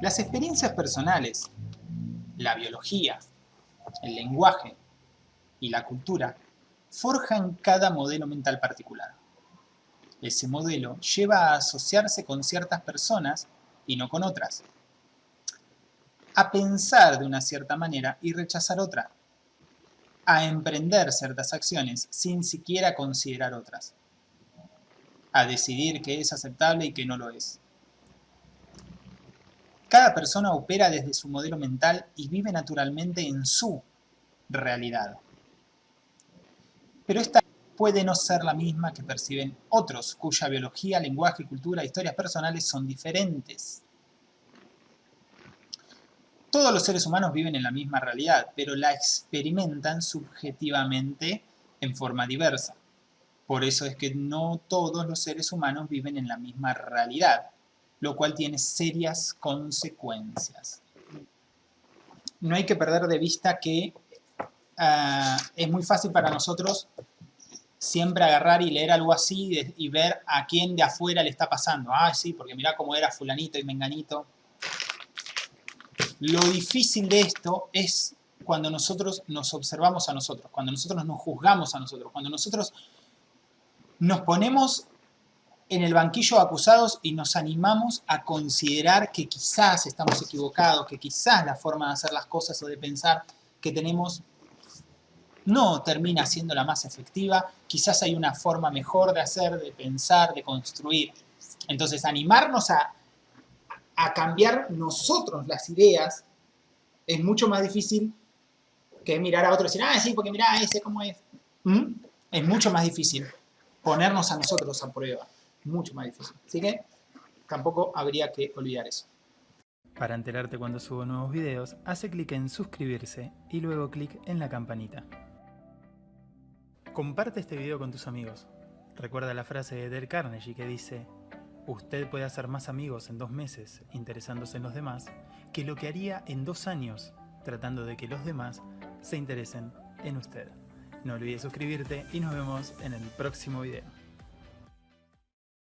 Las experiencias personales, la biología, el lenguaje y la cultura forjan cada modelo mental particular. Ese modelo lleva a asociarse con ciertas personas y no con otras. A pensar de una cierta manera y rechazar otra. A emprender ciertas acciones sin siquiera considerar otras. A decidir qué es aceptable y qué no lo es. Cada persona opera desde su modelo mental y vive naturalmente en su realidad. Pero esta puede no ser la misma que perciben otros, cuya biología, lenguaje, cultura, historias personales son diferentes. Todos los seres humanos viven en la misma realidad, pero la experimentan subjetivamente en forma diversa. Por eso es que no todos los seres humanos viven en la misma realidad lo cual tiene serias consecuencias. No hay que perder de vista que ah, es muy fácil para nosotros siempre agarrar y leer algo así y ver a quién de afuera le está pasando. Ah, sí, porque mirá cómo era fulanito y menganito. Lo difícil de esto es cuando nosotros nos observamos a nosotros, cuando nosotros nos juzgamos a nosotros, cuando nosotros nos ponemos en el banquillo de acusados y nos animamos a considerar que quizás estamos equivocados, que quizás la forma de hacer las cosas o de pensar que tenemos no termina siendo la más efectiva, quizás hay una forma mejor de hacer, de pensar, de construir. Entonces, animarnos a, a cambiar nosotros las ideas es mucho más difícil que mirar a otro y decir, ah, sí, porque mira ese cómo es. ¿Mm? Es mucho más difícil ponernos a nosotros a prueba mucho más difícil. Así que tampoco habría que olvidar eso. Para enterarte cuando subo nuevos videos, hace clic en suscribirse y luego clic en la campanita. Comparte este video con tus amigos. Recuerda la frase de Del Carnegie que dice Usted puede hacer más amigos en dos meses interesándose en los demás que lo que haría en dos años tratando de que los demás se interesen en usted. No olvides suscribirte y nos vemos en el próximo video.